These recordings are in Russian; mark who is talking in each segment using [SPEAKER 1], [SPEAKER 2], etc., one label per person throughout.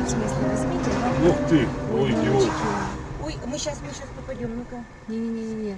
[SPEAKER 1] в смысле, возьмите.
[SPEAKER 2] Ух ты, ой, идиот.
[SPEAKER 1] Ой, мы сейчас, мы сейчас попадем, ну-ка. Не-не-не-не.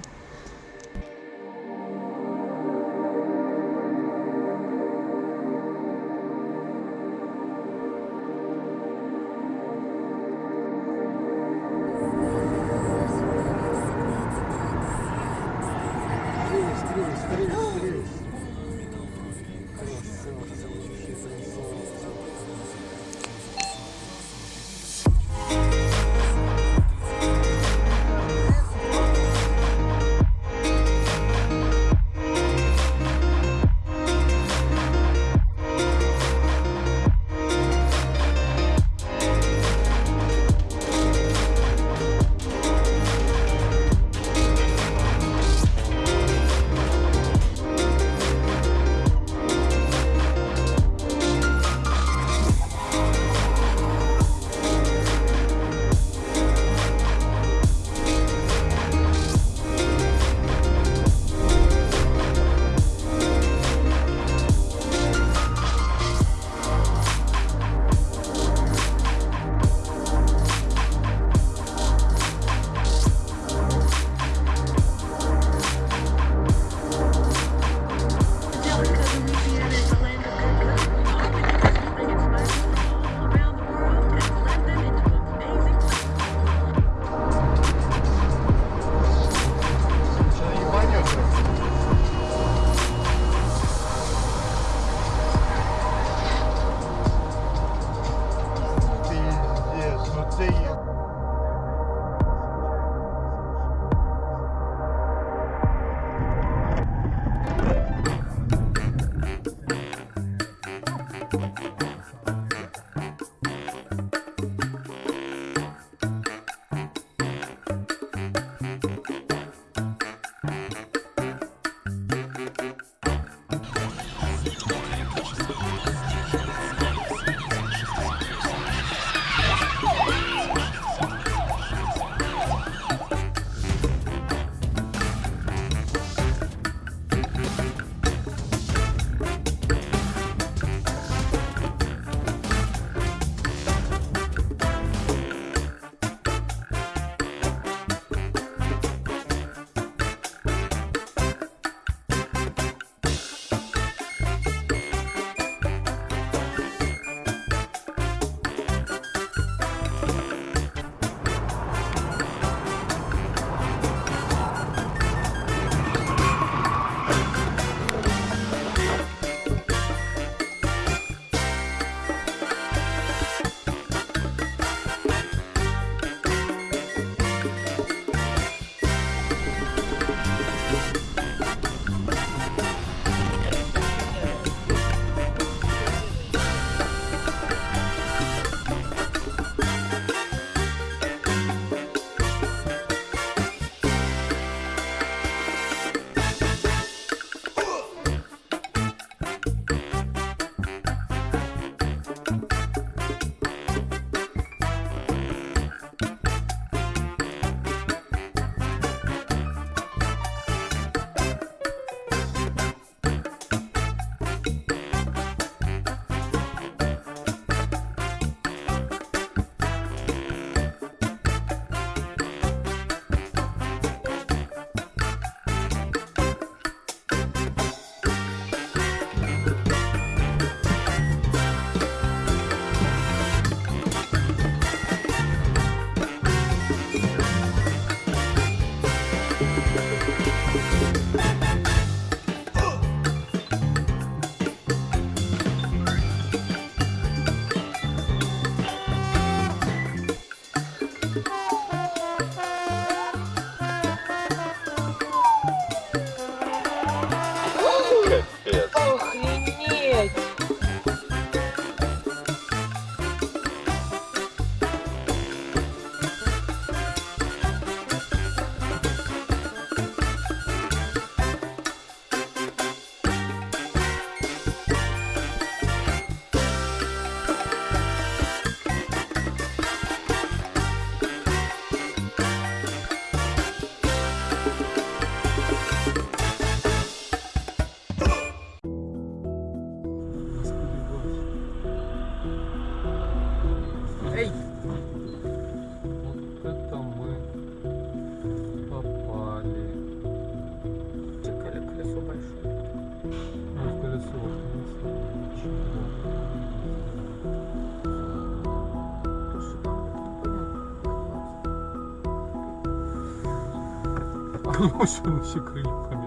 [SPEAKER 2] 요시 요시 그립하며